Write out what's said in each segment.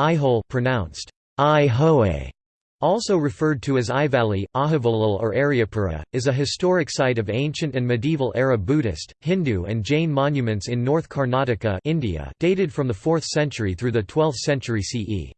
Aihole pronounced Ihoe, also referred to as Aivalli, Ahivolal or Aryapura, is a historic site of ancient and medieval era Buddhist, Hindu and Jain monuments in North Karnataka India dated from the 4th century through the 12th century CE.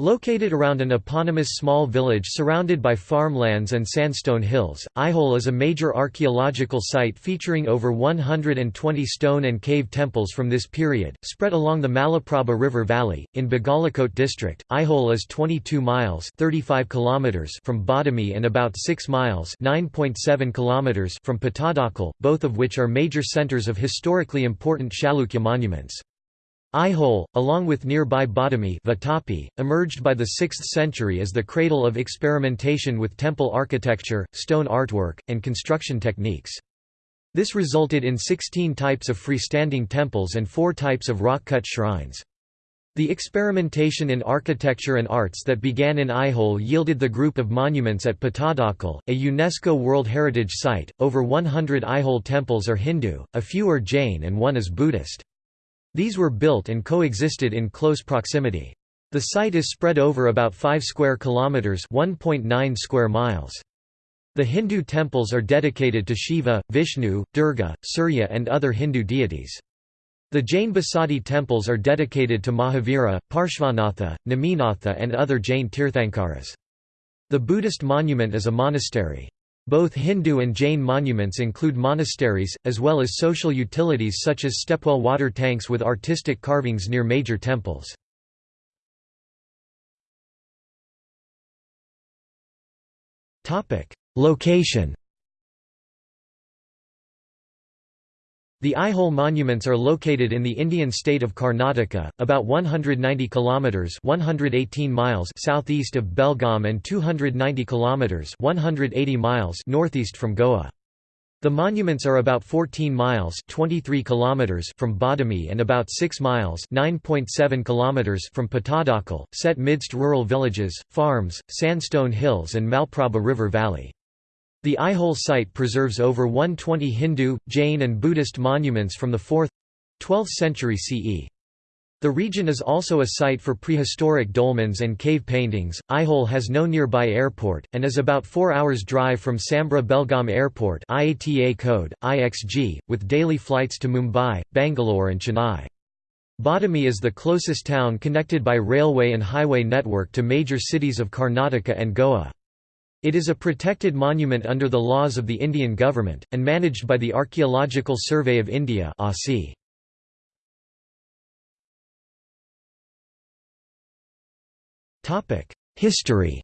Located around an eponymous small village surrounded by farmlands and sandstone hills, Aihole is a major archaeological site featuring over 120 stone and cave temples from this period, spread along the Malaprabha River Valley. In Bagalakot district, Aihole is 22 miles 35 kilometers from Badami and about 6 miles 9.7 kilometers from Pattadakal, both of which are major centers of historically important Chalukya monuments. Aihole, along with nearby Badami Vatapi, emerged by the 6th century as the cradle of experimentation with temple architecture, stone artwork, and construction techniques. This resulted in 16 types of freestanding temples and 4 types of rock-cut shrines. The experimentation in architecture and arts that began in Aihole yielded the group of monuments at Pattadakal, a UNESCO World Heritage Site. Over 100 Aihole temples are Hindu, a few are Jain, and one is Buddhist. These were built and coexisted in close proximity. The site is spread over about 5 square kilometers, 1.9 square miles. The Hindu temples are dedicated to Shiva, Vishnu, Durga, Surya and other Hindu deities. The Jain Basadi temples are dedicated to Mahavira, Parshvanatha, Neminatha and other Jain Tirthankaras. The Buddhist monument is a monastery. Both Hindu and Jain monuments include monasteries, as well as social utilities such as stepwell water tanks with artistic carvings near major temples. Location The Aihole monuments are located in the Indian state of Karnataka, about 190 kilometers (118 miles) southeast of Belgaum and 290 kilometers (180 miles) northeast from Goa. The monuments are about 14 miles (23 kilometers) from Badami and about 6 miles (9.7 kilometers) from Pattadakal, set midst rural villages, farms, sandstone hills and Malaprabha River Valley. The Aihole site preserves over 120 Hindu, Jain and Buddhist monuments from the 4th—12th century CE. The region is also a site for prehistoric dolmens and cave paintings. Aihole has no nearby airport, and is about 4 hours drive from Sambra Belgaum Airport IATA code, IXG, with daily flights to Mumbai, Bangalore and Chennai. Badami is the closest town connected by railway and highway network to major cities of Karnataka and Goa. It is a protected monument under the laws of the Indian government, and managed by the Archaeological Survey of India History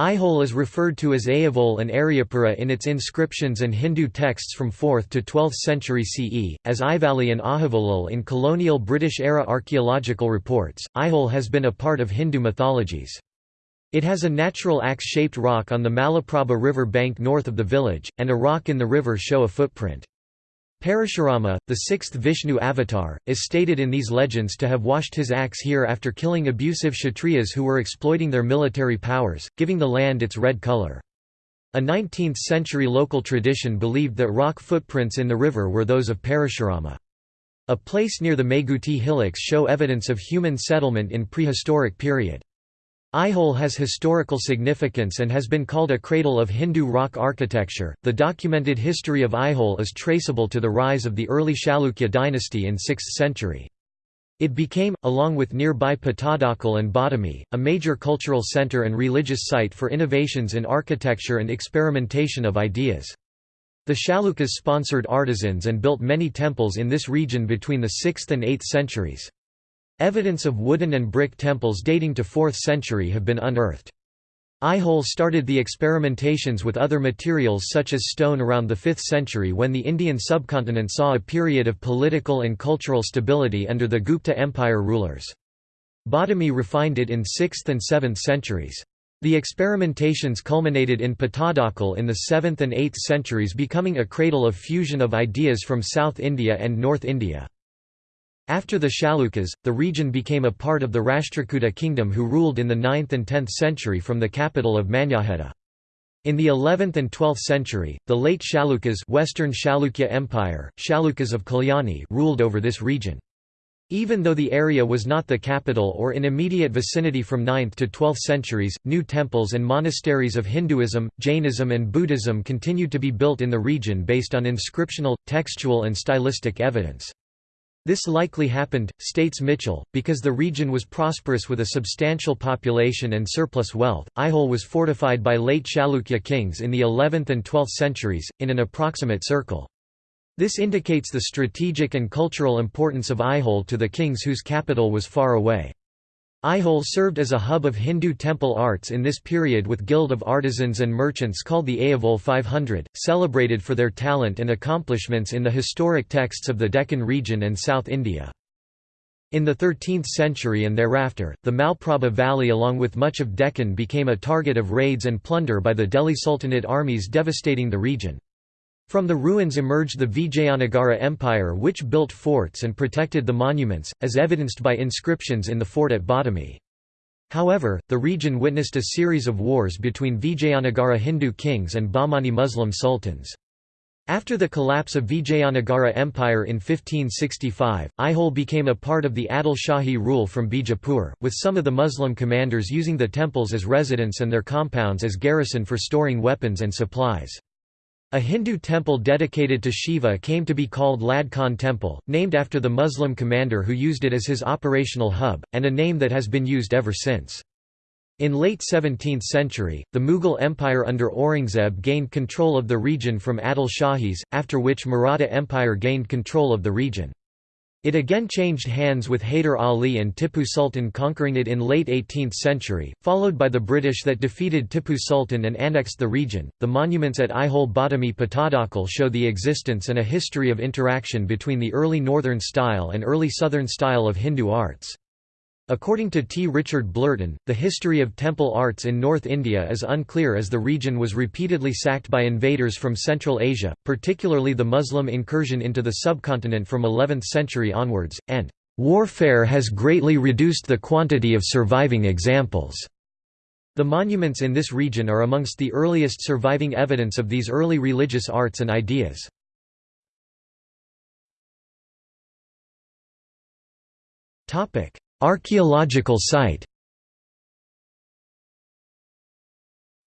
Aihole is referred to as Ayavol and Aryapura in its inscriptions and Hindu texts from 4th to 12th century CE, as Ivali and Ahivolal in colonial British-era archaeological reports. Aihole has been a part of Hindu mythologies. It has a natural axe-shaped rock on the Malaprabha river bank north of the village, and a rock in the river show a footprint. Parashurama, the sixth Vishnu avatar, is stated in these legends to have washed his axe here after killing abusive Kshatriyas who were exploiting their military powers, giving the land its red color. A 19th-century local tradition believed that rock footprints in the river were those of Parashurama. A place near the Meguti hillocks show evidence of human settlement in prehistoric period. Aihole has historical significance and has been called a cradle of Hindu rock architecture. The documented history of Aihole is traceable to the rise of the early Chalukya dynasty in 6th century. It became, along with nearby Pattadakal and Badami, a major cultural center and religious site for innovations in architecture and experimentation of ideas. The Chalukyas sponsored artisans and built many temples in this region between the 6th and 8th centuries. Evidence of wooden and brick temples dating to 4th century have been unearthed. Aihole started the experimentations with other materials such as stone around the 5th century when the Indian subcontinent saw a period of political and cultural stability under the Gupta Empire rulers. Badami refined it in 6th and 7th centuries. The experimentations culminated in Pattadakal in the 7th and 8th centuries becoming a cradle of fusion of ideas from South India and North India. After the Chalukyas, the region became a part of the Rashtrakuta kingdom who ruled in the 9th and 10th century from the capital of Manyakheta. In the 11th and 12th century, the late Chalukyas Western Chalukya Empire, Chalukyas of Kalyani ruled over this region. Even though the area was not the capital or in immediate vicinity from 9th to 12th centuries, new temples and monasteries of Hinduism, Jainism and Buddhism continued to be built in the region based on inscriptional, textual and stylistic evidence. This likely happened, states Michell, because the region was prosperous with a substantial population and surplus wealth. Aihole was fortified by late Chalukya kings in the 11th and 12th centuries, in an approximate circle. This indicates the strategic and cultural importance of Aihole to the kings whose capital was far away. Aihole served as a hub of Hindu temple arts in this period with guild of artisans and merchants called the Ayavole 500, celebrated for their talent and accomplishments in the historic texts of the Deccan region and South India. In the 13th century and thereafter, the Malaprabha Valley along with much of Deccan became a target of raids and plunder by the Delhi Sultanate armies devastating the region. From the ruins emerged the Vijayanagara Empire which built forts and protected the monuments, as evidenced by inscriptions in the fort at Badami. However, the region witnessed a series of wars between Vijayanagara Hindu kings and Bahmani Muslim sultans. After the collapse of Vijayanagara Empire in 1565, Aihole became a part of the Adil Shahi rule from Bijapur, with some of the Muslim commanders using the temples as residence and their compounds as garrison for storing weapons and supplies. A Hindu temple dedicated to Shiva came to be called Lad Khan Temple, named after the Muslim commander who used it as his operational hub, and a name that has been used ever since. In late 17th century, the Mughal Empire under Aurangzeb gained control of the region from Adil Shahis, after which Maratha Empire gained control of the region. It again changed hands with Hyder Ali and Tipu Sultan conquering it in late 18th century, followed by the British that defeated Tipu Sultan and annexed the region. The monuments at Aihole Badami Pattadakal show the existence and a history of interaction between the early northern style and early southern style of Hindu arts. According to T. Richard Blurton, the history of temple arts in North India is unclear as the region was repeatedly sacked by invaders from Central Asia, particularly the Muslim incursion into the subcontinent from 11th century onwards, and warfare has greatly reduced the quantity of surviving examples. The monuments in this region are amongst the earliest surviving evidence of these early religious arts and ideas. Topic: Archaeological site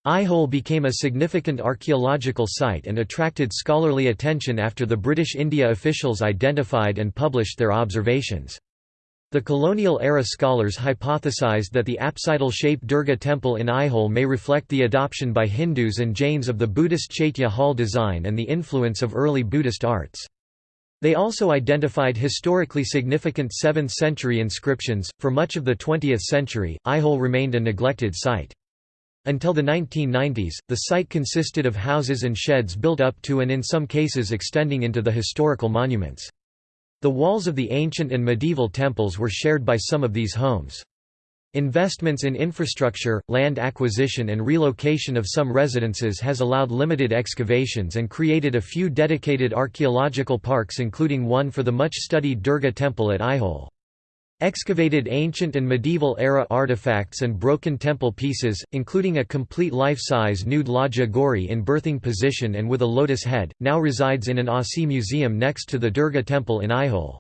Aihole became a significant archaeological site and attracted scholarly attention after the British India officials identified and published their observations. The colonial-era scholars hypothesized that the apsidal-shaped Durga temple in Aihole may reflect the adoption by Hindus and Jains of the Buddhist Chaitya hall design and the influence of early Buddhist arts. They also identified historically significant 7th-century inscriptions. For much of the 20th century, Aihole remained a neglected site. Until the 1990s, the site consisted of houses and sheds built up to and in some cases extending into the historical monuments. The walls of the ancient and medieval temples were shared by some of these homes. Investments in infrastructure, land acquisition and relocation of some residences has allowed limited excavations and created a few dedicated archaeological parks including one for the much-studied Durga temple at Aihole. Excavated ancient and medieval-era artifacts and broken temple pieces, including a complete life-size nude Lajja Gauri in birthing position and with a lotus head, now resides in an ASI museum next to the Durga temple in Aihole.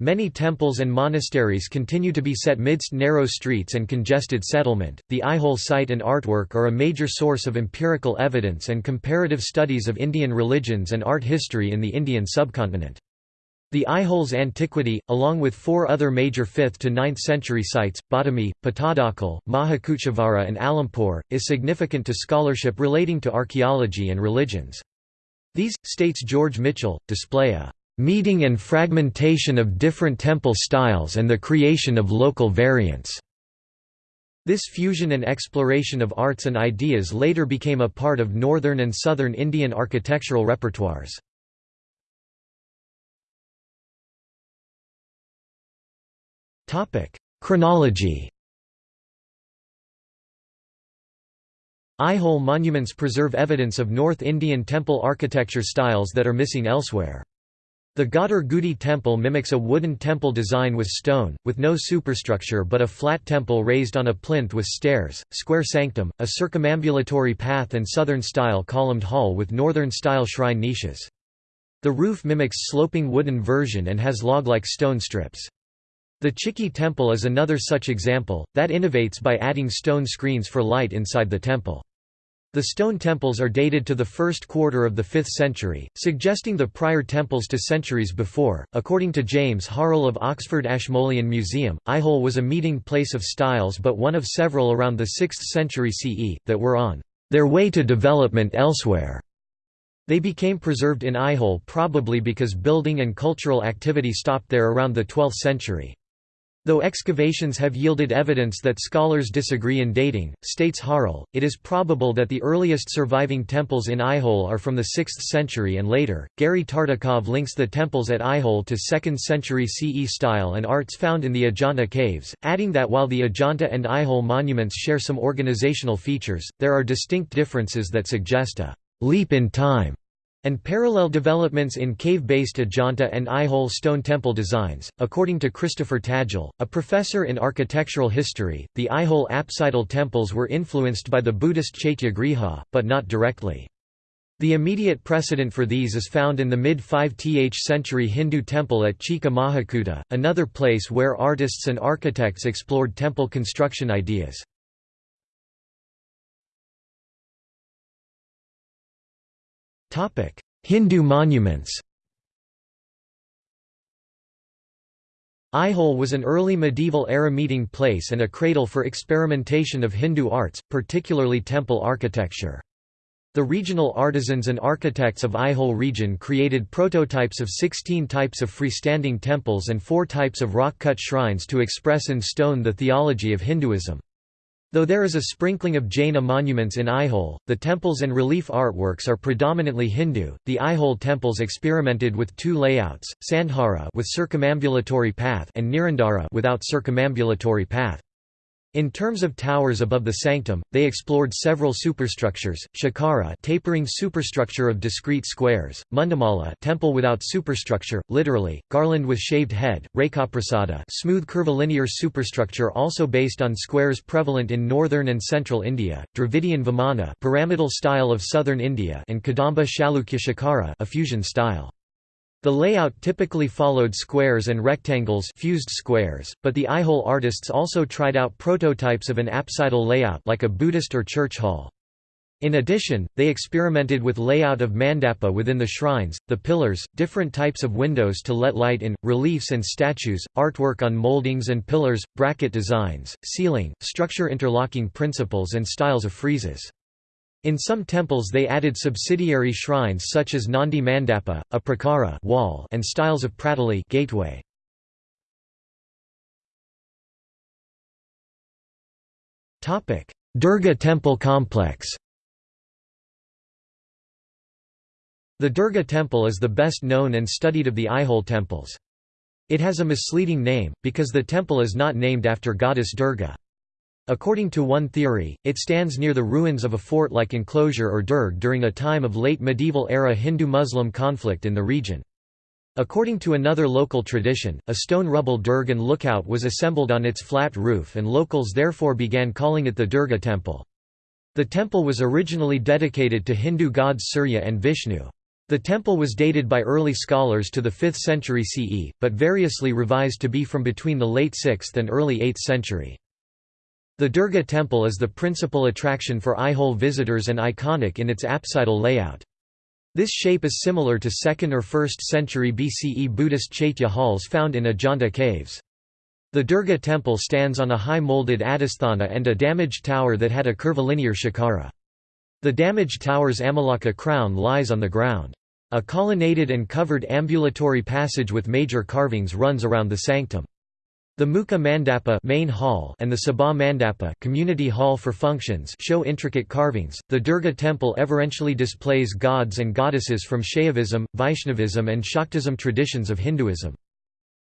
Many temples and monasteries continue to be set midst narrow streets and congested settlement. The Aihole site and artwork are a major source of empirical evidence and comparative studies of Indian religions and art history in the Indian subcontinent. The Aihole's antiquity, along with four other major 5th to 9th century sites, Badami, Pattadakal, Mahakuchevara and Alampur, is significant to scholarship relating to archaeology and religions. These, states George Michell, display a meeting and fragmentation of different temple styles and the creation of local variants. This fusion and exploration of arts and ideas later became a part of northern and southern Indian architectural repertoires. Chronology Aihole monuments preserve evidence of North Indian temple architecture styles that are missing elsewhere. The Ghadir Gudi temple mimics a wooden temple design with stone, with no superstructure but a flat temple raised on a plinth with stairs, square sanctum, a circumambulatory path and southern-style columned hall with northern-style shrine niches. The roof mimics sloping wooden version and has log-like stone strips. The Chiki temple is another such example, that innovates by adding stone screens for light inside the temple. The stone temples are dated to the first quarter of the 5th century, suggesting the prior temples to centuries before. According to James Harle of Oxford Ashmolean Museum, Aihole was a meeting place of styles but one of several around the 6th century CE, that were on their way to development elsewhere. They became preserved in Aihole probably because building and cultural activity stopped there around the 12th century. Though excavations have yielded evidence that scholars disagree in dating, states Harle, it is probable that the earliest surviving temples in Aihole are from the 6th century and later. Gary Tartakov links the temples at Aihole to 2nd century CE style and arts found in the Ajanta caves, adding that while the Ajanta and Aihole monuments share some organizational features, there are distinct differences that suggest a leap in time and parallel developments in cave-based Ajanta and Aihole stone temple designs. According to Christopher Tadgell, a professor in architectural history, the Aihole apsidal temples were influenced by the Buddhist Chaitya Griha, but not directly. The immediate precedent for these is found in the mid-5th century Hindu temple at Chika Mahakuta, another place where artists and architects explored temple construction ideas. Topic: Hindu monuments. Aihole was an early medieval era meeting place and a cradle for experimentation of Hindu arts, particularly temple architecture. The regional artisans and architects of Aihole region created prototypes of 16 types of freestanding temples and four types of rock-cut shrines to express in stone the theology of Hinduism. Though there is a sprinkling of Jaina monuments in Aihole, the temples and relief artworks are predominantly Hindu. The Aihole temples experimented with two layouts: Sandhara with circumambulatory path and Nirandara without circumambulatory path. In terms of towers above the sanctum, they explored several superstructures, Shikara tapering superstructure of discrete squares, Mundamala temple without superstructure, literally, garland with shaved head, Rekaprasada smooth curvilinear superstructure also based on squares prevalent in northern and central India, Dravidian Vimana pyramidal style of southern India and Kadamba Chalukya a fusion style. The layout typically followed squares and rectangles fused squares, but the Aihole artists also tried out prototypes of an apsidal layout like a Buddhist or church hall. In addition, they experimented with layout of mandapa within the shrines, the pillars, different types of windows to let light in, reliefs and statues, artwork on moldings and pillars, bracket designs, ceiling, structure interlocking principles and styles of friezes. In some temples they added subsidiary shrines such as Nandi Mandapa, a prakara wall and styles of pratali gateway. Durga temple complex The Durga temple is the best known and studied of the Aihole temples. It has a misleading name, because the temple is not named after goddess Durga. According to one theory, it stands near the ruins of a fort-like enclosure or durg during a time of late medieval era Hindu-Muslim conflict in the region. According to another local tradition, a stone rubble durg and lookout was assembled on its flat roof and locals therefore began calling it the Durga temple. The temple was originally dedicated to Hindu gods Surya and Vishnu. The temple was dated by early scholars to the 5th century CE, but variously revised to be from between the late 6th and early 8th century. The Durga temple is the principal attraction for Aihole visitors and iconic in its apsidal layout. This shape is similar to 2nd or 1st century BCE Buddhist Chaitya halls found in Ajanta caves. The Durga temple stands on a high molded adhisthana and a damaged tower that had a curvilinear shikara. The damaged tower's amalaka crown lies on the ground. A colonnaded and covered ambulatory passage with major carvings runs around the sanctum. The Mukha Mandapa main hall and the Sabha Mandapa community hall for functions show intricate carvings. The Durga temple everentially displays gods and goddesses from Shaivism, Vaishnavism and Shaktism traditions of Hinduism.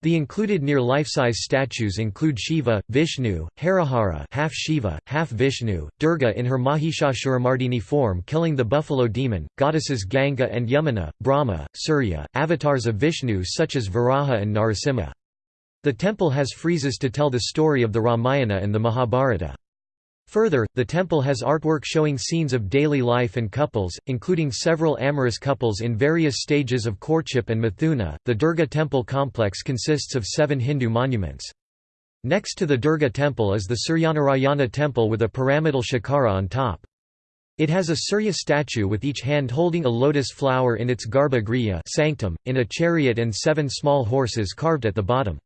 The included near life-size statues include Shiva, Vishnu, Harihara half Shiva, half Vishnu, Durga in her Mahishasuramardini form killing the buffalo demon, goddesses Ganga and Yamuna, Brahma, Surya, avatars of Vishnu such as Varaha and Narasimha. The temple has friezes to tell the story of the Ramayana and the Mahabharata. Further, the temple has artwork showing scenes of daily life and couples, including several amorous couples in various stages of courtship and Mithuna. The Durga temple complex consists of seven Hindu monuments. Next to the Durga temple is the Suryanarayana temple with a pyramidal shikara on top. It has a Surya statue with each hand holding a lotus flower in its garbha griha sanctum, in a chariot and seven small horses carved at the bottom.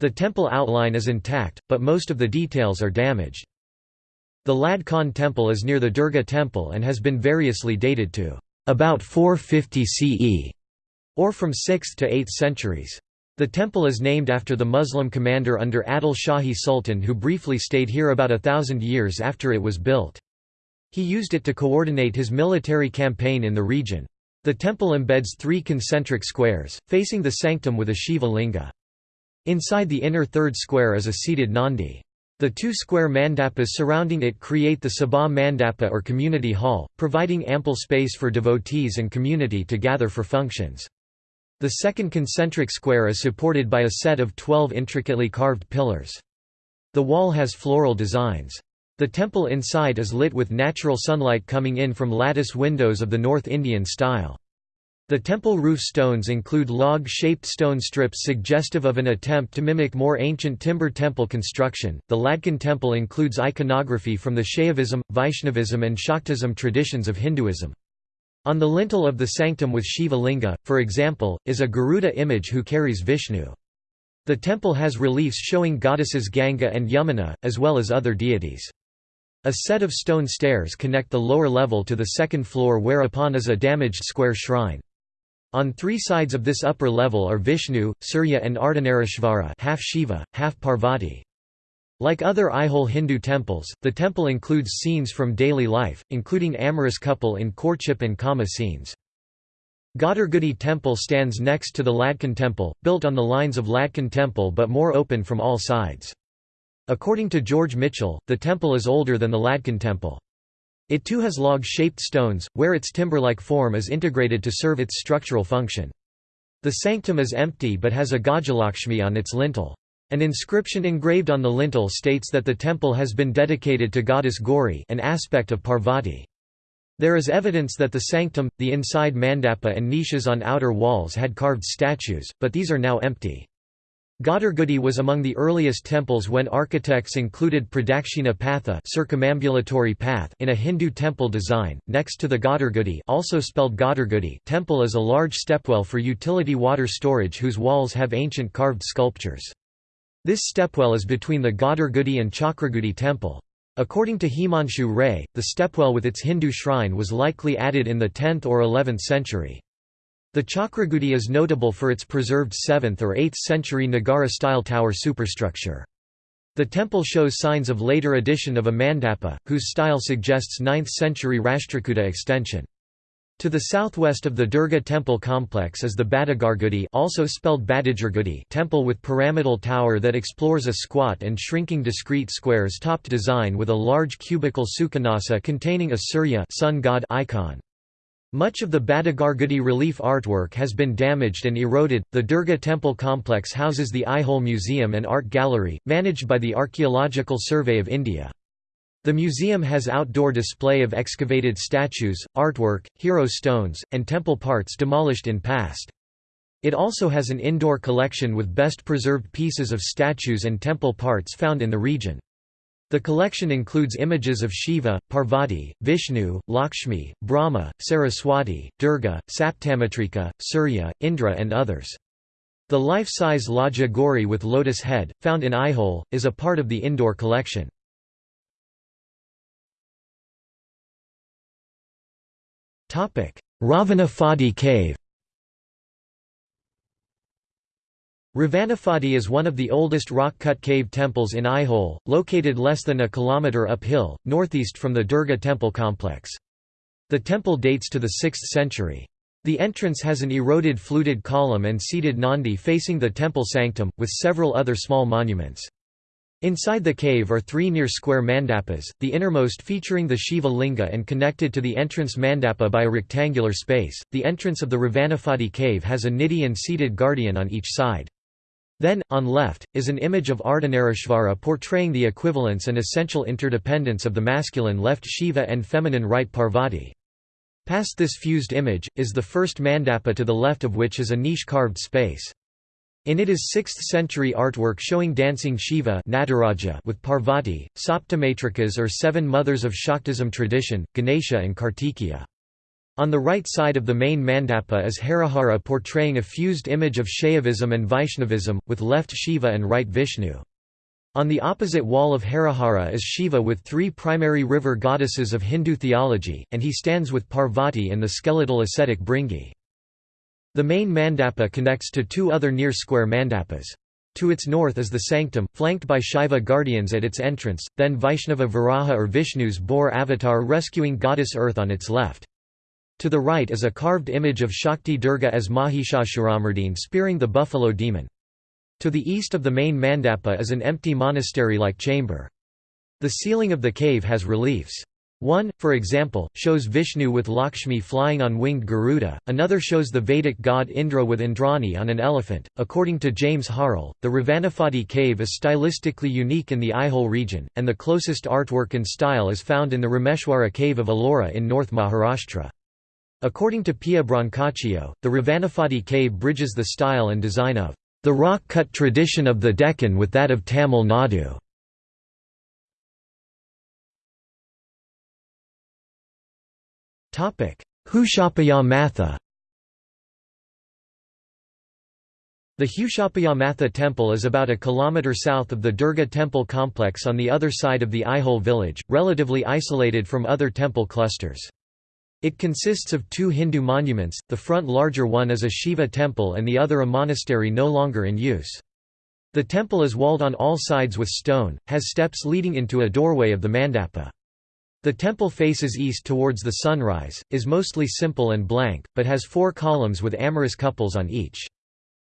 The temple outline is intact, but most of the details are damaged. The Lad Khan temple is near the Durga temple and has been variously dated to about 450 CE, or from 6th to 8th centuries. The temple is named after the Muslim commander under Adil Shahi Sultan who briefly stayed here about a thousand years after it was built. He used it to coordinate his military campaign in the region. The temple embeds three concentric squares, facing the sanctum with a Shiva linga. Inside the inner third square is a seated Nandi. The two square mandapas surrounding it create the Sabha Mandapa or community hall, providing ample space for devotees and community to gather for functions. The second concentric square is supported by a set of twelve intricately carved pillars. The wall has floral designs. The temple inside is lit with natural sunlight coming in from lattice windows of the North Indian style. The temple roof stones include log-shaped stone strips suggestive of an attempt to mimic more ancient timber temple construction. The Ladkhan temple includes iconography from the Shaivism, Vaishnavism and Shaktism traditions of Hinduism. On the lintel of the sanctum with Shiva linga, for example, is a Garuda image who carries Vishnu. The temple has reliefs showing goddesses Ganga and Yamuna, as well as other deities. A set of stone stairs connect the lower level to the second floor whereupon is a damaged square shrine. On three sides of this upper level are Vishnu, Surya and Ardhanarishvara half Shiva, half Parvati. Like other Aihole Hindu temples, the temple includes scenes from daily life, including amorous couple in courtship and kama scenes. Ghadargudi temple stands next to the Ladkhan temple, built on the lines of Ladkhan temple but more open from all sides. According to George Michell, the temple is older than the Ladkhan temple. It too has log-shaped stones, where its timber-like form is integrated to serve its structural function. The sanctum is empty but has a Gajalakshmi on its lintel. An inscription engraved on the lintel states that the temple has been dedicated to goddess Gauri an aspect of Parvati. There is evidence that the sanctum, the inside mandapa and niches on outer walls had carved statues, but these are now empty. Ghadargudi was among the earliest temples when architects included pradakshina patha circumambulatory path in a Hindu temple design. Next to the Ghadargudi, also spelled Ghadargudi temple is a large stepwell for utility water storage whose walls have ancient carved sculptures. This stepwell is between the Ghadargudi and Chakragudi temple. According to Himanshu Ray, the stepwell with its Hindu shrine was likely added in the 10th or 11th century. The Chakragudi is notable for its preserved 7th or 8th century Nagara-style tower superstructure. The temple shows signs of later addition of a mandapa, whose style suggests 9th century Rashtrakuta extension. To the southwest of the Durga temple complex is the Badagargudi also spelled Badajargudi temple with pyramidal tower that explores a squat and shrinking discrete squares-topped design with a large cubical Sukhanasa containing a Surya sun god icon. Much of the Badagargudi relief artwork has been damaged and eroded. The Durga temple complex houses the Aihole Museum and Art Gallery, managed by the Archaeological Survey of India. The museum has outdoor display of excavated statues, artwork, hero stones, and temple parts demolished in past. It also has an indoor collection with best preserved pieces of statues and temple parts found in the region. The collection includes images of Shiva, Parvati, Vishnu, Lakshmi, Brahma, Saraswati, Durga, Saptamatrika, Surya, Indra and others. The life-size Lajja Gauri with lotus head, found in Aihole, is a part of the indoor collection. Ravana Phadi cave Ravanaphadi is one of the oldest rock-cut cave temples in Aihole, located less than a kilometre uphill, northeast from the Durga temple complex. The temple dates to the 6th century. The entrance has an eroded fluted column and seated Nandi facing the temple sanctum, with several other small monuments. Inside the cave are three near-square mandapas, the innermost featuring the Shiva linga and connected to the entrance mandapa by a rectangular space. The entrance of the Ravanaphadi cave has a nidhi and seated guardian on each side. Then, on left, is an image of Ardhanarishvara portraying the equivalence and essential interdependence of the masculine left Shiva and feminine right Parvati. Past this fused image, is the first mandapa to the left of which is a niche-carved space. In it is 6th-century artwork showing dancing Shiva Nataraja with Parvati, Saptamatrikas or seven mothers of Shaktism tradition, Ganesha and Kartikeya. On the right side of the main mandapa is Harihara portraying a fused image of Shaivism and Vaishnavism, with left Shiva and right Vishnu. On the opposite wall of Harihara is Shiva with three primary river goddesses of Hindu theology, and he stands with Parvati and the skeletal ascetic Bhringi. The main mandapa connects to two other near-square mandapas. To its north is the sanctum, flanked by Shaiva guardians at its entrance, then Vaishnava Varaha or Vishnu's boar avatar rescuing goddess Earth on its left. To the right is a carved image of Shakti Durga as Mahishasuramardin spearing the buffalo demon. To the east of the main mandapa is an empty monastery-like chamber. The ceiling of the cave has reliefs. One, for example, shows Vishnu with Lakshmi flying on winged Garuda, another shows the Vedic god Indra with Indrani on an elephant. According to James Harle, the Ravanapadi cave is stylistically unique in the Aihole region, and the closest artwork and style is found in the Rameshwara cave of Ellora in North Maharashtra. According to Pia Brancaccio, the Ravanapadi cave bridges the style and design of the rock-cut tradition of the Deccan with that of Tamil Nadu. Hushapaya Matha The Hushapaya Matha temple is about a kilometre south of the Durga temple complex on the other side of the Aihole village, relatively isolated from other temple clusters. It consists of two Hindu monuments, the front larger one is a Shiva temple and the other a monastery no longer in use. The temple is walled on all sides with stone, has steps leading into a doorway of the mandapa. The temple faces east towards the sunrise, is mostly simple and blank, but has four columns with amorous couples on each.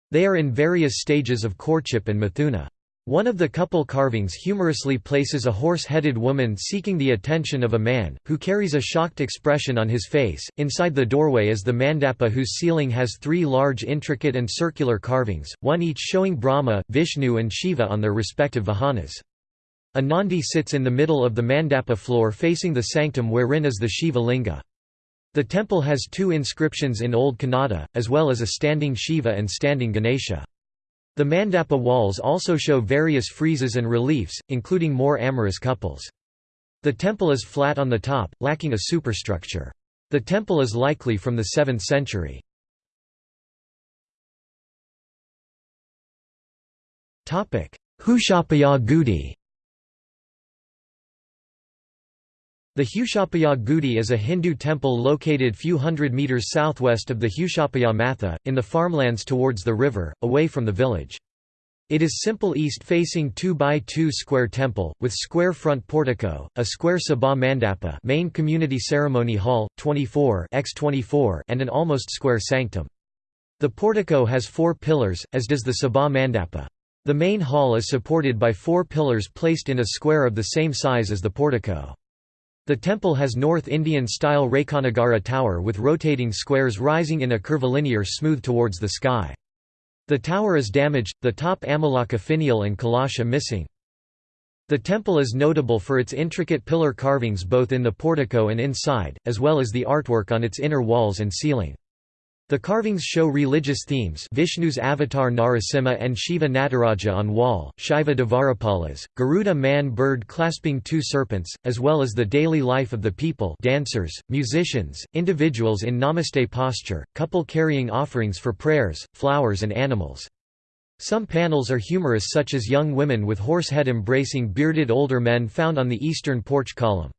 They are in various stages of courtship and mithuna. One of the couple carvings humorously places a horse-headed woman seeking the attention of a man, who carries a shocked expression on his face. Inside the doorway is the mandapa whose ceiling has three large intricate and circular carvings, one each showing Brahma, Vishnu and Shiva on their respective vahanas. A Nandi sits in the middle of the mandapa floor facing the sanctum wherein is the Shiva linga. The temple has two inscriptions in Old Kannada, as well as a standing Shiva and standing Ganesha. The mandapa walls also show various friezes and reliefs, including more amorous couples. The temple is flat on the top, lacking a superstructure. The temple is likely from the 7th century. Hushapaya Gudi The Hushapaya Gudi is a Hindu temple located few hundred meters southwest of the Hushapaya Matha, in the farmlands towards the river, away from the village. It is simple east-facing 2 by 2 square temple, with square front portico, a square sabha mandapa main community ceremony hall, 24 x 24 and an almost square sanctum. The portico has four pillars, as does the sabha mandapa. The main hall is supported by four pillars placed in a square of the same size as the portico. The temple has North Indian-style Rekhanagara tower with rotating squares rising in a curvilinear smooth towards the sky. The tower is damaged, the top Amalaka finial and kalasha missing. The temple is notable for its intricate pillar carvings both in the portico and inside, as well as the artwork on its inner walls and ceiling. The carvings show religious themes Vishnu's avatar Narasimha and Shiva Nataraja on wall, Shiva Dvarapalas, Garuda man-bird clasping two serpents, as well as the daily life of the people dancers, musicians, individuals in namaste posture, couple carrying offerings for prayers, flowers and animals. Some panels are humorous such as young women with horse head embracing bearded older men found on the eastern porch column.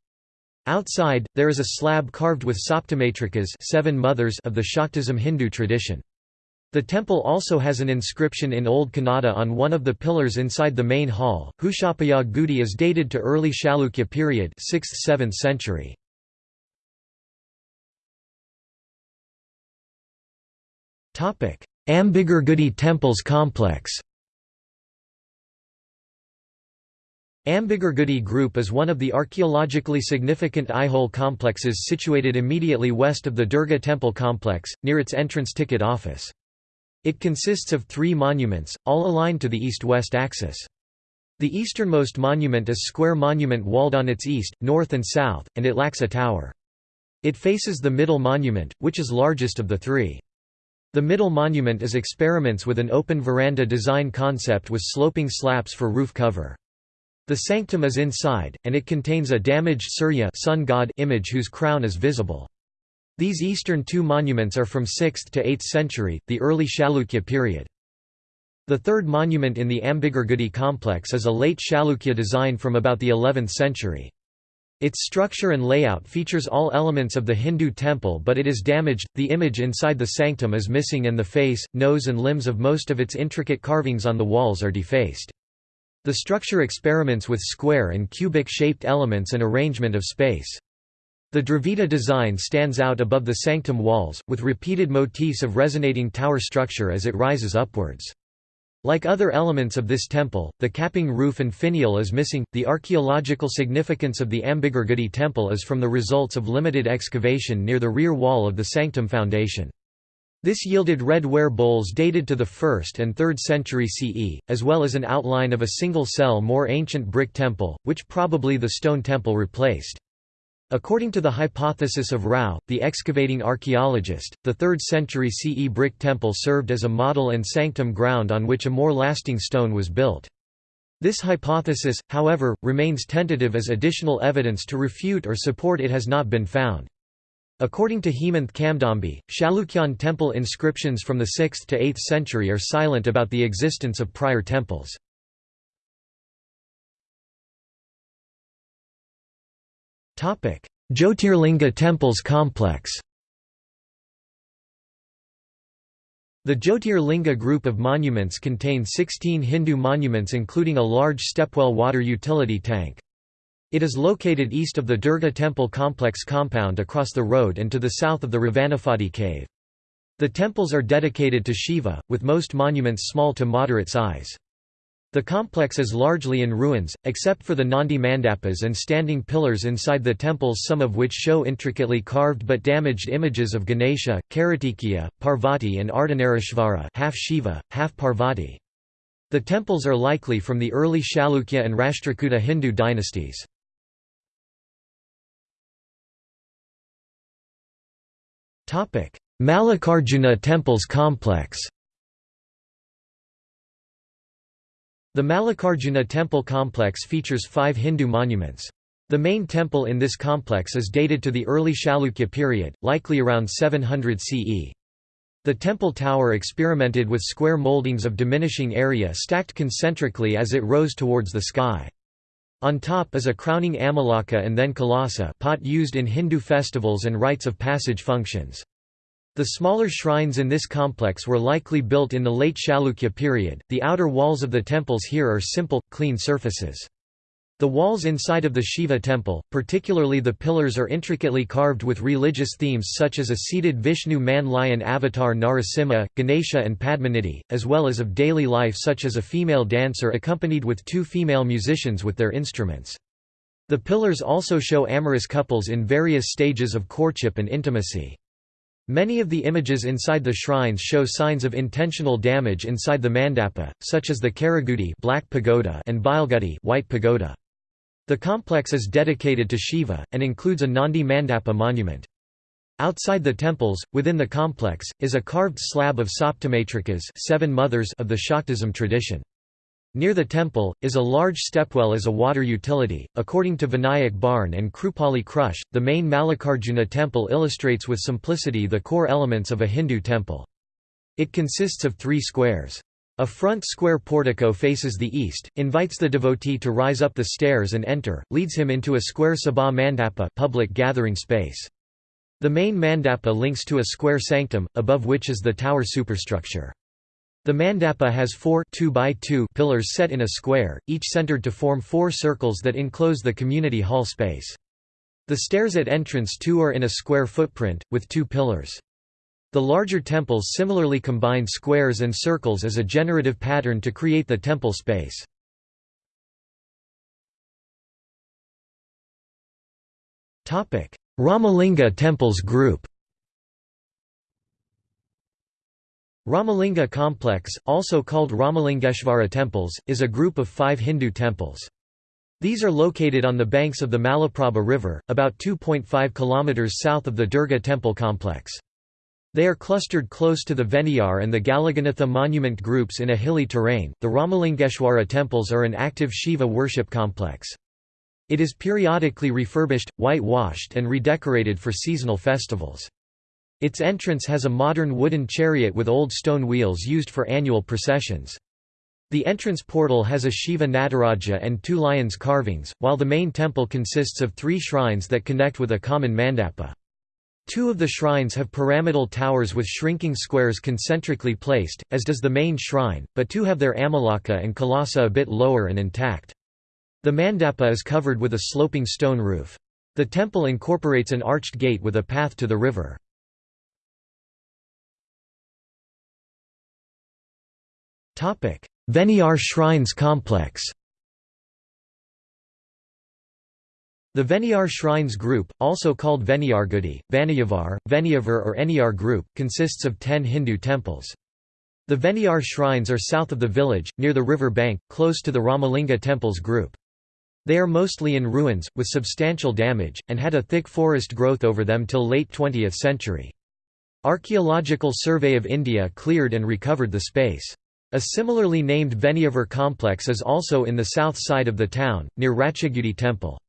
Outside, there is a slab carved with Saptamatrikas seven mothers of the Shaktism Hindu tradition. The temple also has an inscription in Old Kannada on one of the pillars inside the main hall. Hushapaya Gudi is dated to early Chalukya period 6th–7th century. Ambigurgudi temples complex Ambigurgudi Group is one of the archaeologically significant Aihole complexes situated immediately west of the Durga temple complex, near its entrance ticket office. It consists of three monuments, all aligned to the east-west axis. The easternmost monument is square monument walled on its east, north and south, and it lacks a tower. It faces the middle monument, which is largest of the three. The middle monument is experiments with an open veranda design concept with sloping slaps for roof cover. The sanctum is inside, and it contains a damaged Surya sun god image whose crown is visible. These eastern two monuments are from 6th to 8th century, the early Chalukya period. The third monument in the Ambigurgudi complex is a late Chalukya design from about the 11th century. Its structure and layout features all elements of the Hindu temple but it is damaged, the image inside the sanctum is missing and the face, nose and limbs of most of its intricate carvings on the walls are defaced. The structure experiments with square and cubic-shaped elements and arrangement of space. The Dravida design stands out above the sanctum walls, with repeated motifs of resonating tower structure as it rises upwards. Like other elements of this temple, the capping roof and finial is missing. The archaeological significance of the Ambigurgudi temple is from the results of limited excavation near the rear wall of the sanctum foundation. This yielded red ware bowls dated to the 1st and 3rd century CE, as well as an outline of a single-cell more ancient brick temple, which probably the stone temple replaced. According to the hypothesis of Rao, the excavating archaeologist, the 3rd century CE brick temple served as a model and sanctum ground on which a more lasting stone was built. This hypothesis, however, remains tentative as additional evidence to refute or support it has not been found. According to Hemanth Kadambi, Chalukyan temple inscriptions from the 6th to 8th century are silent about the existence of prior temples. Jyotirlinga temples complex The Jyotirlinga group of monuments contain 16 Hindu monuments including a large stepwell water utility tank. It is located east of the Durga temple complex compound across the road and to the south of the Ravanaphadi cave. The temples are dedicated to Shiva, with most monuments small to moderate size. The complex is largely in ruins, except for the Nandi mandapas and standing pillars inside the temples some of which show intricately carved but damaged images of Ganesha, Kartikeya, Parvati and Ardhanarishvara half Shiva, half Parvati. The temples are likely from the early Chalukya and Rashtrakuta Hindu dynasties. Mallikarjuna temples complex The Mallikarjuna temple complex features five Hindu monuments. The main temple in this complex is dated to the early Chalukya period, likely around 700 CE. The temple tower experimented with square moldings of diminishing area stacked concentrically as it rose towards the sky. On top is a crowning amalaka and then kalasa pot used in Hindu festivals and rites of passage functions. The smaller shrines in this complex were likely built in the late Chalukya period. The outer walls of the temples here are simple, clean surfaces. The walls inside of the Shiva temple, particularly the pillars are intricately carved with religious themes such as a seated Vishnu man-lion avatar Narasimha, Ganesha and Padmanidhi, as well as of daily life such as a female dancer accompanied with two female musicians with their instruments. The pillars also show amorous couples in various stages of courtship and intimacy. Many of the images inside the shrines show signs of intentional damage inside the mandapa, such as the Karagudi black pagoda and Bailgudi white pagoda. The complex is dedicated to Shiva, and includes a Nandi Mandapa monument. Outside the temples, within the complex, is a carved slab of Saptamatrikas seven mothers of the Shaktism tradition. Near the temple, is a large stepwell as a water utility. According to Vinayak Bharne and Krupali Krusche, the main Mallikarjuna temple illustrates with simplicity the core elements of a Hindu temple. It consists of three squares. A front square portico faces the east, invites the devotee to rise up the stairs and enter, leads him into a square sabha mandapa public gathering space. The main mandapa links to a square sanctum, above which is the tower superstructure. The mandapa has four 2 by 2 pillars set in a square, each centered to form four circles that enclose the community hall space. The stairs at entrance two are in a square footprint, with two pillars. The larger temples similarly combine squares and circles as a generative pattern to create the temple space. Ramalinga temples group Ramalinga complex, also called Ramalingeshvara temples, is a group of five Hindu temples. These are located on the banks of the Malaprabha River, about 2.5 km south of the Durga temple complex. They are clustered close to the Veniyar and the Galaganatha monument groups in a hilly terrain. The Ramalingeshwara temples are an active Shiva worship complex. It is periodically refurbished, whitewashed, and redecorated for seasonal festivals. Its entrance has a modern wooden chariot with old stone wheels used for annual processions. The entrance portal has a Shiva Nataraja and two lions carvings, while the main temple consists of three shrines that connect with a common mandapa. Two of the shrines have pyramidal towers with shrinking squares concentrically placed, as does the main shrine, but two have their amalaka and kalasa a bit lower and intact. The mandapa is covered with a sloping stone roof. The temple incorporates an arched gate with a path to the river. Veniyar Shrines Complex The Veniyar Shrines Group, also called Veniyargudi, Vaniyavar, Veniyavar or Eniyar Group, consists of ten Hindu temples. The Veniyar shrines are south of the village, near the river bank, close to the Ramalinga temples group. They are mostly in ruins, with substantial damage, and had a thick forest growth over them till late 20th century. Archaeological Survey of India cleared and recovered the space. A similarly named Veniyavar complex is also in the south side of the town, near Ratchagudi temple.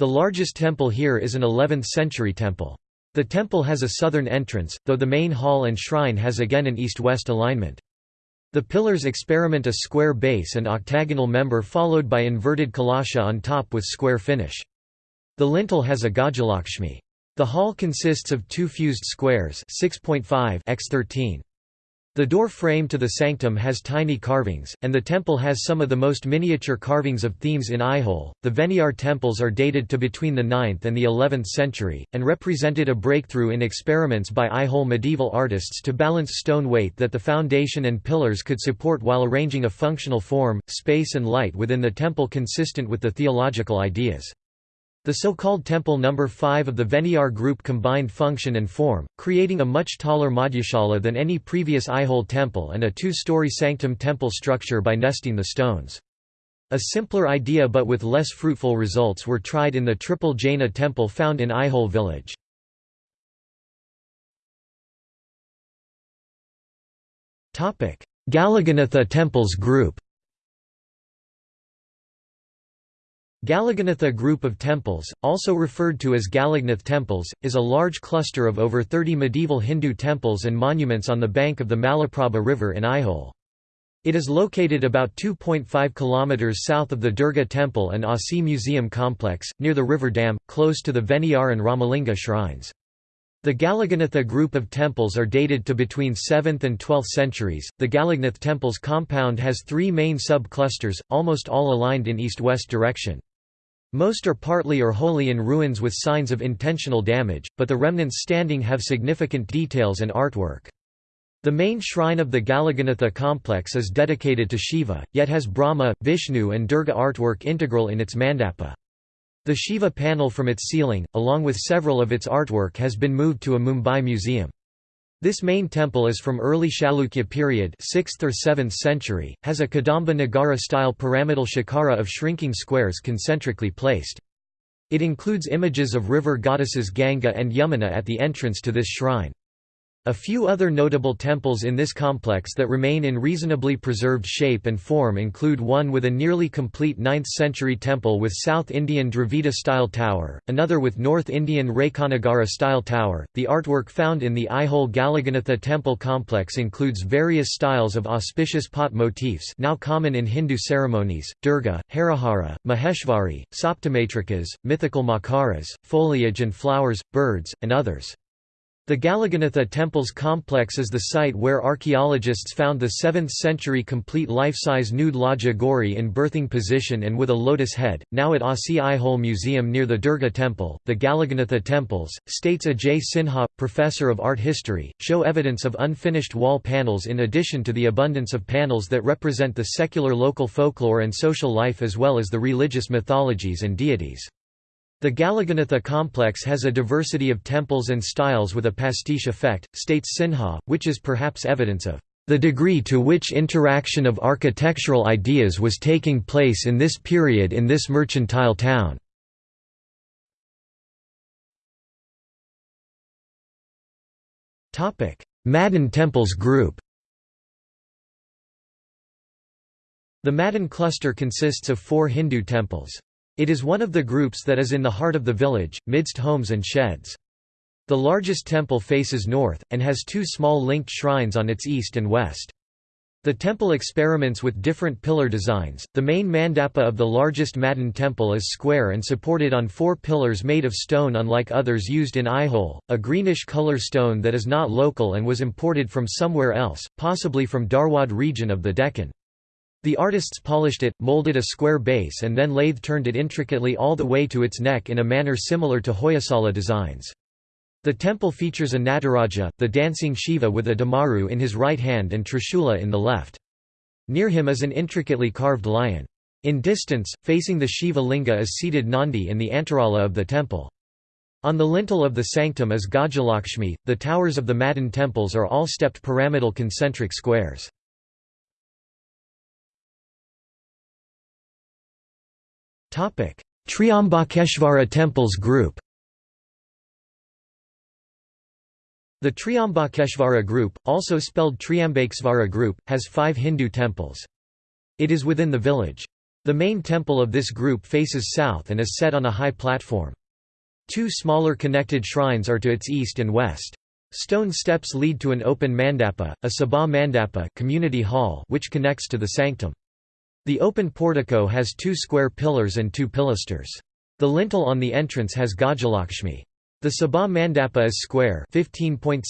The largest temple here is an 11th-century temple. The temple has a southern entrance, though the main hall and shrine has again an east-west alignment. The pillars experiment a square base and octagonal member followed by inverted kalasha on top with square finish. The lintel has a Gajalakshmi. The hall consists of two fused squares 6.5 x 13. The door frame to the sanctum has tiny carvings, and the temple has some of the most miniature carvings of themes in Aihole. The Veniyar temples are dated to between the 9th and the 11th century, and represented a breakthrough in experiments by Aihole medieval artists to balance stone weight that the foundation and pillars could support while arranging a functional form, space, and light within the temple consistent with the theological ideas. The so-called Temple No. 5 of the Veniyar group combined function and form, creating a much taller Madhyashala than any previous Aihole temple and a two-story sanctum temple structure by nesting the stones. A simpler idea but with less fruitful results were tried in the triple Jaina temple found in Aihole village. Galaganatha temples group Galaganatha group of temples, also referred to as Galagnath temples, is a large cluster of over 30 medieval Hindu temples and monuments on the bank of the Malaprabha River in Aihole. It is located about 2.5 km south of the Durga Temple and ASI Museum complex, near the river dam, close to the Veniyar and Ramalinga shrines. The Galaganatha group of temples are dated to between 7th and 12th centuries. The Galagnath temples compound has three main sub-clusters, almost all aligned in east-west direction. Most are partly or wholly in ruins with signs of intentional damage, but the remnants standing have significant details and artwork. The main shrine of the Galaganatha complex is dedicated to Shiva, yet has Brahma, Vishnu and Durga artwork integral in its mandapa. The Shiva panel from its ceiling, along with several of its artwork has been moved to a Mumbai museum. This main temple is from early Chalukya period 6th or 7th century, has a Kadamba Nagara-style pyramidal shikara of shrinking squares concentrically placed. It includes images of river goddesses Ganga and Yamuna at the entrance to this shrine. A few other notable temples in this complex that remain in reasonably preserved shape and form include one with a nearly complete 9th-century temple with South Indian Dravida-style tower, another with North Indian Rekhanagara-style tower. The artwork found in the Aihole Galaganatha temple complex includes various styles of auspicious pot motifs now common in Hindu ceremonies, Durga, Harihara, Maheshvari, Saptamatrikas, mythical makaras, foliage and flowers, birds, and others. The Galaganatha Temples complex is the site where archaeologists found the 7th-century complete life-size nude Lajja Gauri in birthing position and with a lotus head, now at ASI Aihole Museum near the Durga Temple. The Galaganatha Temples, states Ajay Sinha, professor of art history, show evidence of unfinished wall panels in addition to the abundance of panels that represent the secular local folklore and social life as well as the religious mythologies and deities. The Galaganatha complex has a diversity of temples and styles with a pastiche effect, states Sinha, which is perhaps evidence of the degree to which interaction of architectural ideas was taking place in this period in this mercantile town. Madan temples group The Madan cluster consists of four Hindu temples. It is one of the groups that is in the heart of the village, midst homes and sheds. The largest temple faces north, and has two small linked shrines on its east and west. The temple experiments with different pillar designs. The main mandapa of the largest Madan temple is square and supported on four pillars made of stone unlike others used in Aihole, a greenish color stone that is not local and was imported from somewhere else, possibly from Dharwad region of the Deccan. The artists polished it, molded a square base and then lathe-turned it intricately all the way to its neck in a manner similar to Hoysala designs. The temple features a Nataraja, the dancing Shiva with a Damaru in his right hand and Trishula in the left. Near him is an intricately carved lion. In distance, facing the Shiva linga is seated Nandi in the antarala of the temple. On the lintel of the sanctum is Gajalakshmi. The towers of the Madan temples are all stepped pyramidal concentric squares. Triambakeshvara temples group The Triambakeshvara group, also spelled Triambakesvara group, has five Hindu temples. It is within the village. The main temple of this group faces south and is set on a high platform. Two smaller connected shrines are to its east and west. Stone steps lead to an open mandapa, a sabha mandapa community hall which connects to the sanctum. The open portico has two square pillars and two pilasters. The lintel on the entrance has Gajalakshmi. The Sabha Mandapa is square 15.6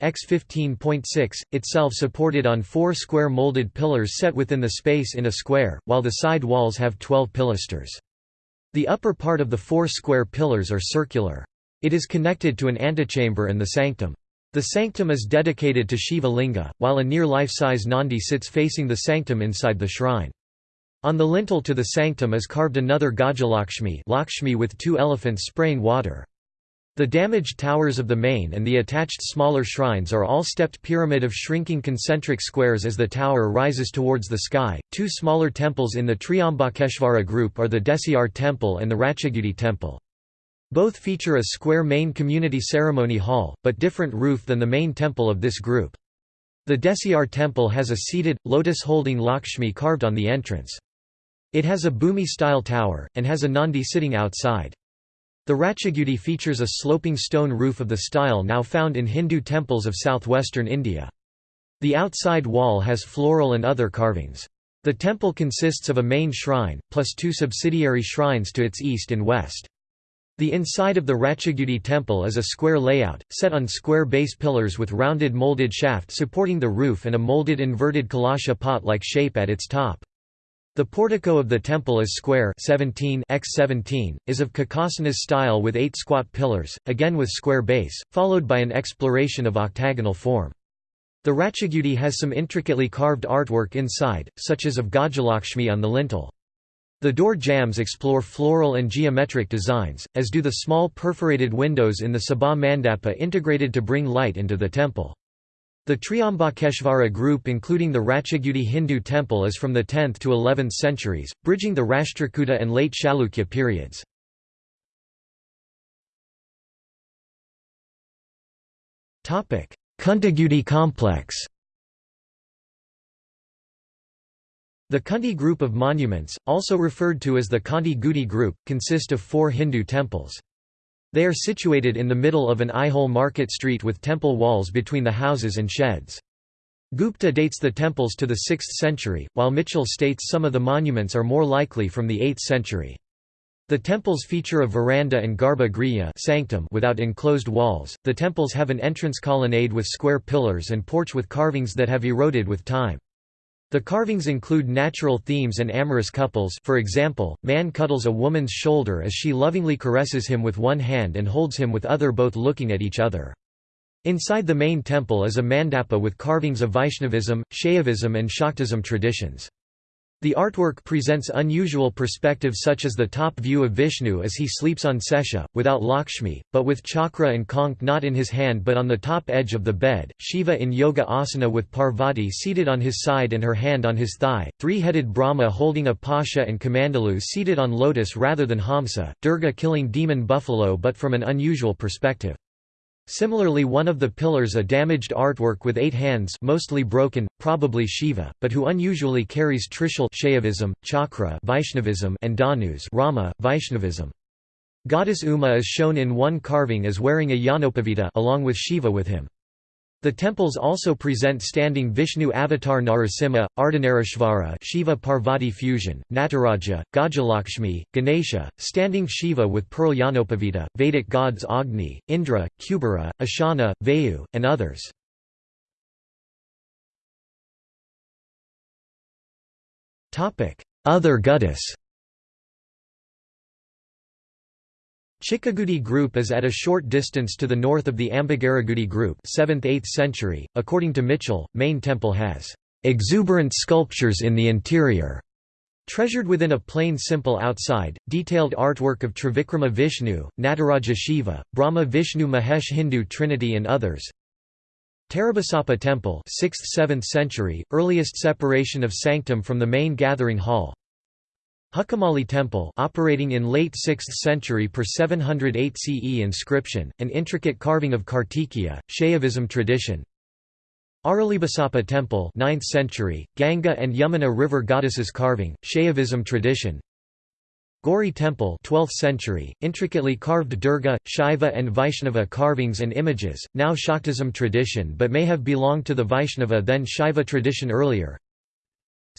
x 15.6, itself supported on four square molded pillars set within the space in a square, while the side walls have 12 pilasters. The upper part of the four square pillars are circular. It is connected to an antechamber and the sanctum. The sanctum is dedicated to Shiva Linga, while a near life-size Nandi sits facing the sanctum inside the shrine. On the lintel to the sanctum is carved another Gajalakshmi Lakshmi with two elephants spraying water. The damaged towers of the main and the attached smaller shrines are all stepped pyramid of shrinking concentric squares as the tower rises towards the sky. Two smaller temples in the Triambakeshvara group are the Desiar temple and the Ratchagudi temple. Both feature a square main community ceremony hall, but different roof than the main temple of this group. The Desiar temple has a seated, lotus-holding Lakshmi carved on the entrance. It has a Bhumi-style tower, and has a Nandi sitting outside. The Ratchagudi features a sloping stone roof of the style now found in Hindu temples of southwestern India. The outside wall has floral and other carvings. The temple consists of a main shrine, plus two subsidiary shrines to its east and west. The inside of the Ratchagudi temple is a square layout, set on square base pillars with rounded molded shaft supporting the roof and a molded inverted kalasha pot-like shape at its top. The portico of the temple is square 17 x 17, is of Kakasana style with eight squat pillars, again with square base, followed by an exploration of octagonal form. The Ratchagudi has some intricately carved artwork inside, such as of Gajalakshmi on the lintel. The door jambs explore floral and geometric designs, as do the small perforated windows in the Sabha Mandapa integrated to bring light into the temple. The Triambakeshvara group including the Ratchagudi Hindu temple is from the 10th to 11th centuries, bridging the Rashtrakuta and late Chalukya periods. Kuntagudi complex The Kunti group of monuments, also referred to as the Kanti Gudi group, consist of four Hindu temples. They are situated in the middle of an Aihole market street with temple walls between the houses and sheds. Gupta dates the temples to the 6th century, while Michell states some of the monuments are more likely from the 8th century. The temples feature a veranda and garbha griha sanctum without enclosed walls. The temples have an entrance colonnade with square pillars and porch with carvings that have eroded with time. The carvings include natural themes and amorous couples for example, man cuddles a woman's shoulder as she lovingly caresses him with one hand and holds him with other both looking at each other. Inside the main temple is a mandapa with carvings of Vaishnavism, Shaivism and Shaktism traditions. The artwork presents unusual perspectives such as the top view of Vishnu as he sleeps on Sesha, without Lakshmi, but with chakra and conch not in his hand but on the top edge of the bed, Shiva in yoga asana with Parvati seated on his side and her hand on his thigh, three-headed Brahma holding a pasha and Kamandalu seated on lotus rather than Hamsa, Durga killing demon buffalo but from an unusual perspective. Similarly one of the pillars a damaged artwork with eight hands mostly broken, probably Shiva, but who unusually carries Trishul Shaivism, Chakra Vaishnavism and Dhanus Rama, Vaishnavism. Goddess Uma is shown in one carving as wearing a Yanopavita along with Shiva with him. The temples also present standing Vishnu avatar Narasimha, Ardhanarishvara Shiva Parvati fusion, Nataraja, Gajalakshmi, Ganesha, standing Shiva with pearl Yanopavita, Vedic gods Agni, Indra, Kubera, Ashana, Vayu, and others. Other goddess Chikkagudi group is at a short distance to the north of the Ambagaragudi group 7th–8th century. According to Michell, main temple has exuberant sculptures in the interior. Treasured within a plain simple outside, detailed artwork of Trivikrama Vishnu, Nataraja Shiva, Brahma Vishnu Mahesh Hindu Trinity and others. Tarabasapa Temple 6th–7th century, earliest separation of sanctum from the main gathering hall Hukamali Temple operating in late 6th century per 708 CE inscription, an intricate carving of Kartikeya, Shaivism tradition. Aralibasapa Temple 9th century, Ganga and Yamuna river goddesses carving, Shaivism tradition. Gauri Temple 12th century, intricately carved Durga, Shaiva and Vaishnava carvings and images, now Shaktism tradition but may have belonged to the Vaishnava then Shaiva tradition earlier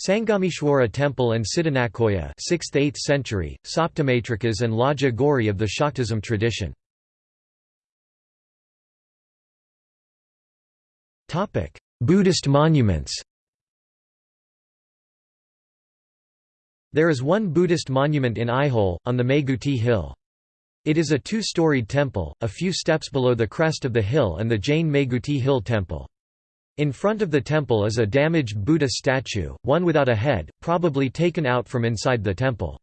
Sangameshwara temple and Siddhanakoya 6th–8th century, Saptamatrikas and Lajja Gauri of the Shaktism tradition. Buddhist monuments There is one Buddhist monument in Aihole, on the Meguti hill. It is a two-storied temple, a few steps below the crest of the hill and the Jain Meguti Hill Temple. In front of the temple is a damaged Buddha statue, one without a head, probably taken out from inside the temple.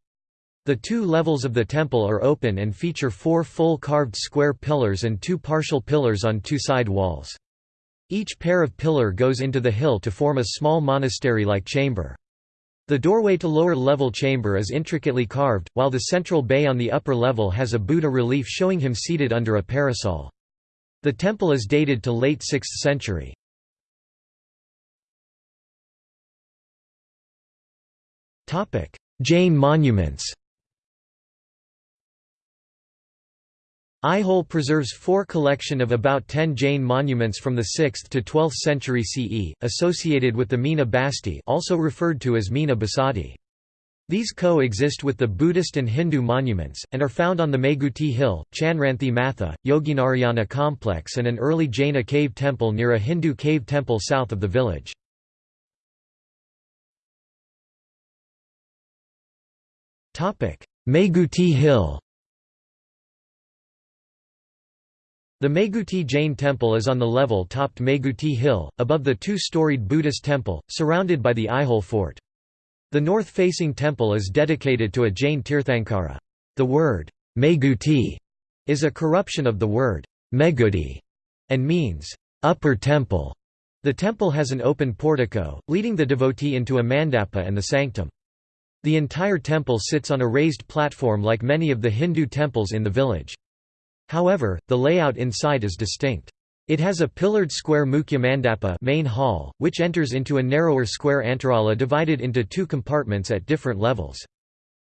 The two levels of the temple are open and feature four full carved square pillars and two partial pillars on two side walls. Each pair of pillar goes into the hill to form a small monastery-like chamber. The doorway to lower level chamber is intricately carved, while the central bay on the upper level has a Buddha relief showing him seated under a parasol. The temple is dated to late 6th century. Jain monuments Aihole preserves four collection of about 10 Jain monuments from the 6th to 12th century CE, associated with the Meena Basti also referred to as Meena Basadi. These co-exist with the Buddhist and Hindu monuments, and are found on the Meguti Hill, Chanranthi Matha, Yoginarayana complex and an early Jaina cave temple near a Hindu cave temple south of the village. Meguti Hill The Meguti Jain temple is on the level-topped Meguti Hill, above the two-storied Buddhist temple, surrounded by the Aihole fort. The north-facing temple is dedicated to a Jain Tirthankara. The word, Meguti, is a corruption of the word, Megudi, and means, upper temple. The temple has an open portico, leading the devotee into a mandapa and the sanctum. The entire temple sits on a raised platform like many of the Hindu temples in the village. However, the layout inside is distinct. It has a pillared square mukhya mandapa main hall, which enters into a narrower square antarala divided into two compartments at different levels.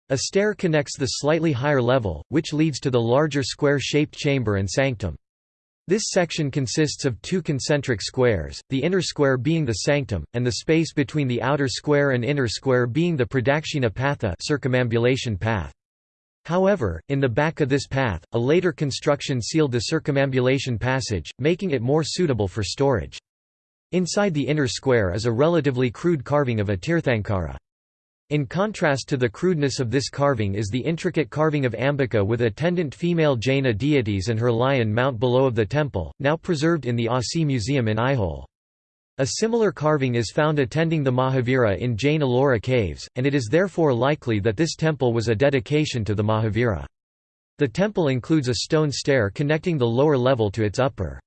A stair connects the slightly higher level, which leads to the larger square-shaped chamber and sanctum. This section consists of two concentric squares, the inner square being the sanctum, and the space between the outer square and inner square being the pradakshina patha circumambulation path. However, in the back of this path, a later construction sealed the circumambulation passage, making it more suitable for storage. Inside the inner square is a relatively crude carving of a Tirthankara. In contrast to the crudeness of this carving is the intricate carving of Ambika with attendant female Jaina deities and her lion mount below of the temple, now preserved in the ASI Museum in Aihole. A similar carving is found attending the Mahavira in Jain Ellora caves, and it is therefore likely that this temple was a dedication to the Mahavira. The temple includes a stone stair connecting the lower level to its upper.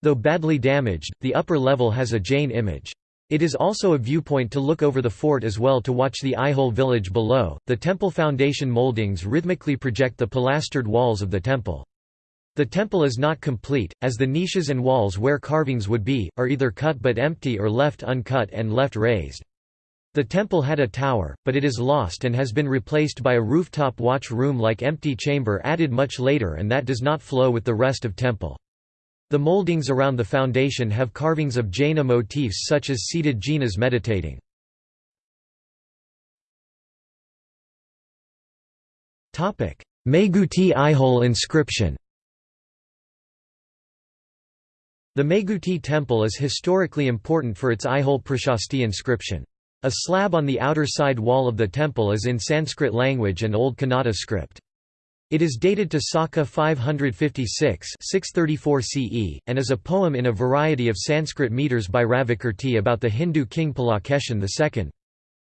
Though badly damaged, the upper level has a Jain image. It is also a viewpoint to look over the fort as well to watch the Aihole village below. The temple foundation moldings rhythmically project the pilastered walls of the temple. The temple is not complete, as the niches and walls where carvings would be, are either cut but empty or left uncut and left raised. The temple had a tower, but it is lost and has been replaced by a rooftop watch room-like empty chamber added much later and that does not flow with the rest of temple. The moldings around the foundation have carvings of Jaina motifs such as seated Jinas meditating. Meguti Aihole inscription The Meguti temple is historically important for its Aihole Prashasti inscription. A slab on the outer side wall of the temple is in Sanskrit language and Old Kannada script. It is dated to Saka 556 634 CE, and is a poem in a variety of Sanskrit meters by Ravikirti about the Hindu king Pulakeshin II.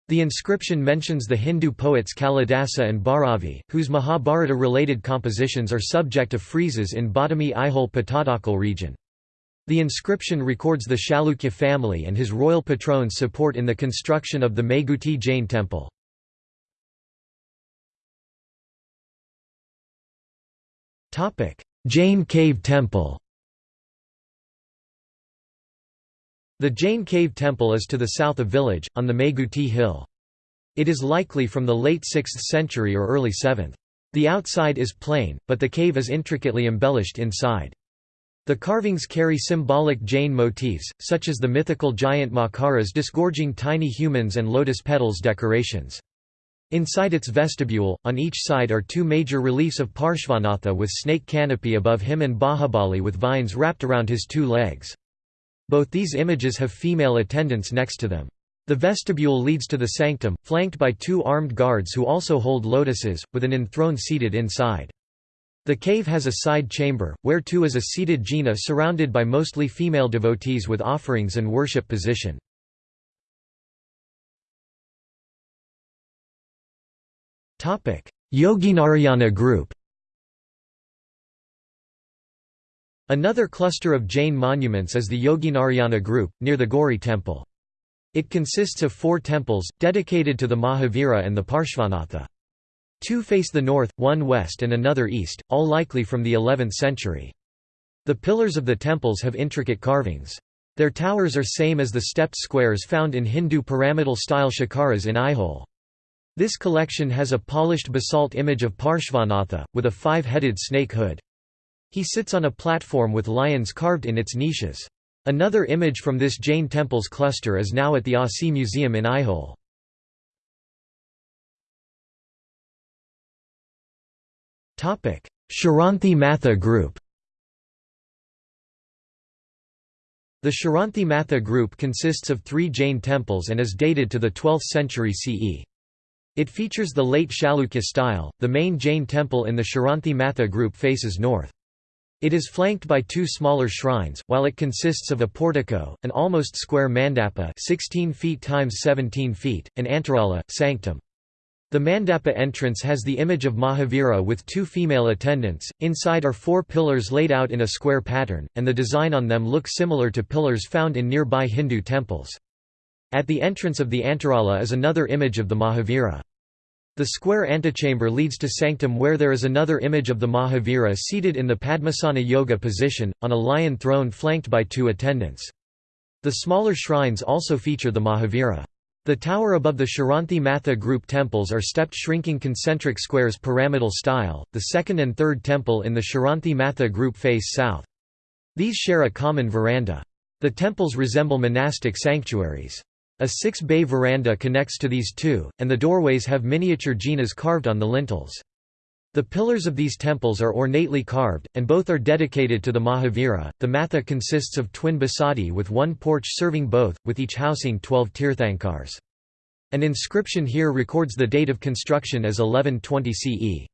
The inscription mentions the Hindu poets Kalidasa and Bharavi, whose Mahabharata-related compositions are subject of friezes in Badami Aihole Pattadakal region. The inscription records the Chalukya family and his royal patron's support in the construction of the Meguti Jain temple. Jain Cave Temple The Jain Cave Temple is to the south of village, on the Meguti hill. It is likely from the late 6th century or early 7th. The outside is plain, but the cave is intricately embellished inside. The carvings carry symbolic Jain motifs, such as the mythical giant Makaras disgorging tiny humans and lotus petals decorations. Inside its vestibule, on each side are two major reliefs of Parshvanatha with snake canopy above him and Bahubali with vines wrapped around his two legs. Both these images have female attendants next to them. The vestibule leads to the sanctum, flanked by two armed guards who also hold lotuses, with an enthroned seated inside. The cave has a side chamber, where too is a seated jina surrounded by mostly female devotees with offerings and worship position. Yoginarayana group Another cluster of Jain monuments is the Yoginarayana group, near the Gauri temple. It consists of four temples, dedicated to the Mahavira and the Parshvanatha. Two face the north, one west and another east, all likely from the 11th century. The pillars of the temples have intricate carvings. Their towers are same as the stepped squares found in Hindu pyramidal-style shikaras in Aihole. This collection has a polished basalt image of Parshvanatha, with a five-headed snake hood. He sits on a platform with lions carved in its niches. Another image from this Jain temple's cluster is now at the ASI Museum in Aihole. Sharanthi Matha group The Sharanthi Matha group consists of three Jain temples and is dated to the 12th century CE. It features the late Chalukya style. The main Jain temple in the Sharanthi Matha group faces north. It is flanked by two smaller shrines, while it consists of a portico, an almost square mandapa 16 feet times 17 feet, an antarala, sanctum. The mandapa entrance has the image of Mahavira with two female attendants, inside are four pillars laid out in a square pattern, and the design on them looks similar to pillars found in nearby Hindu temples. At the entrance of the antarala is another image of the Mahavira. The square antechamber leads to sanctum where there is another image of the Mahavira seated in the Padmasana yoga position, on a lion throne flanked by two attendants. The smaller shrines also feature the Mahavira. The tower above the Sharanthi Matha group temples are stepped shrinking concentric squares pyramidal style, the second and third temple in the Sharanthi Matha group face south. These share a common veranda. The temples resemble monastic sanctuaries. A six-bay veranda connects to these two, and the doorways have miniature jinas carved on the lintels. The pillars of these temples are ornately carved, and both are dedicated to the Mahavira. The matha consists of twin basadi with one porch serving both, with each housing twelve tirthankars. An inscription here records the date of construction as 1120 CE.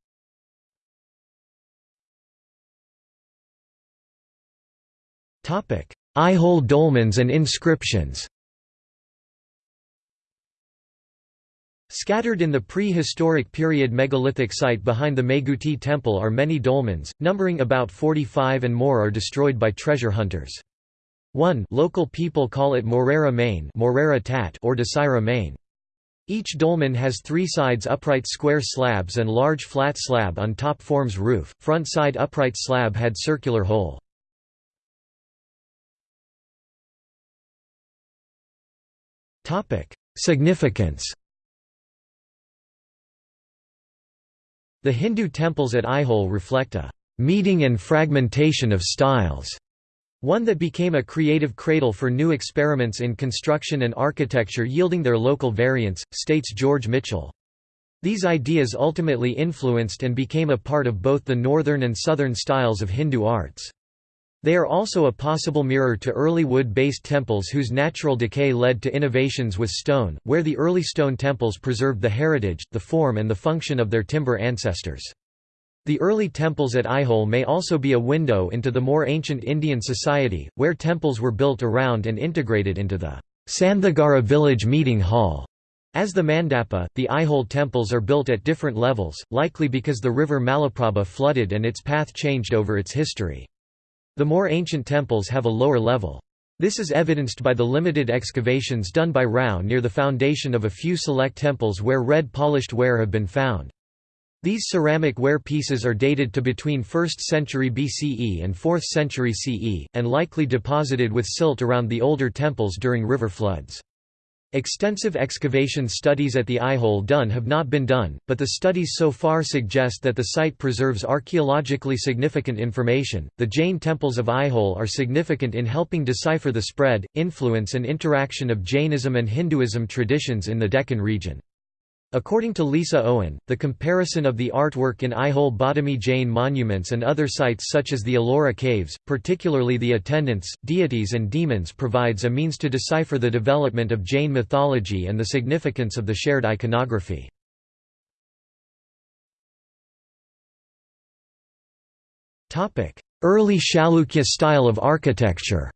Aihole dolmens and inscriptions Scattered in the prehistoric period megalithic site behind the Meguti temple are many dolmens, numbering about 45 and more are destroyed by treasure hunters. 1 local people call it Morera Main Morera Tat or Desira Main. Each dolmen has three sides upright square slabs and large flat slab on top forms roof, front side upright slab had circular hole. Significance The Hindu temples at Aihole reflect a «meeting and fragmentation of styles», one that became a creative cradle for new experiments in construction and architecture yielding their local variants, states George Michell. These ideas ultimately influenced and became a part of both the northern and southern styles of Hindu arts. They are also a possible mirror to early wood-based temples whose natural decay led to innovations with stone, where the early stone temples preserved the heritage, the form and the function of their timber ancestors. The early temples at Aihole may also be a window into the more ancient Indian society, where temples were built around and integrated into the Sandhagara village meeting hall. As the Mandapa, the Aihole temples are built at different levels, likely because the river Malaprabha flooded and its path changed over its history. The more ancient temples have a lower level. This is evidenced by the limited excavations done by Rao near the foundation of a few select temples where red polished ware have been found. These ceramic ware pieces are dated to between 1st century BCE and 4th century CE, and likely deposited with silt around the older temples during river floods. Extensive excavation studies at the Aihole done have not been done, but the studies so far suggest that the site preserves archaeologically significant information. The Jain temples of Aihole are significant in helping decipher the spread, influence, and interaction of Jainism and Hinduism traditions in the Deccan region. According to Lisa Owen, the comparison of the artwork in Aihole Badami Jain monuments and other sites such as the Ellora caves, particularly the attendants, deities and demons provides a means to decipher the development of Jain mythology and the significance of the shared iconography. Early Chalukya style of architecture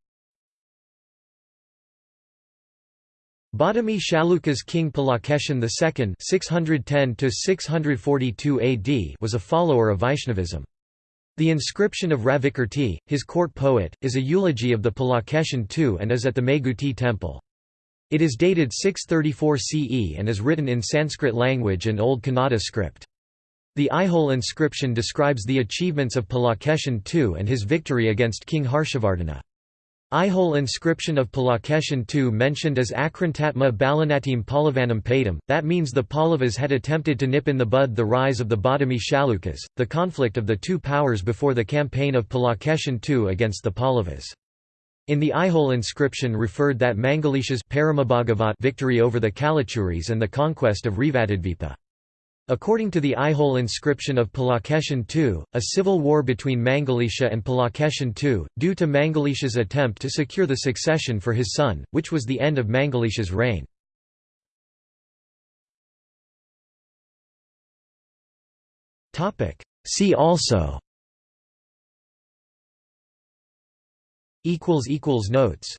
Badami Chalukya's king Pulakeshin II (610–642 AD) was a follower of Vaishnavism. The inscription of Ravikirti, his court poet, is a eulogy of the Pulakeshin II and is at the Meguti temple. It is dated 634 CE and is written in Sanskrit language and Old Kannada script. The Aihole inscription describes the achievements of Pulakeshin II and his victory against King Harshavardhana. Aihole inscription of Pulakeshin II mentioned as Akrantatma Balanatim Pallavanam Padam, that means the Pallavas had attempted to nip in the bud the rise of the Badami Chalukyas, the conflict of the two powers before the campaign of Pulakeshin II against the Pallavas. In the Aihole inscription referred that Mangalesha's victory over the Kalachuris and the conquest of Revadadvipa. According to the Aihole inscription of Pulakeshin II, a civil war between Mangalesha and Pulakeshin II, due to Mangalesha's attempt to secure the succession for his son, which was the end of Mangalesha's reign. See also. Notes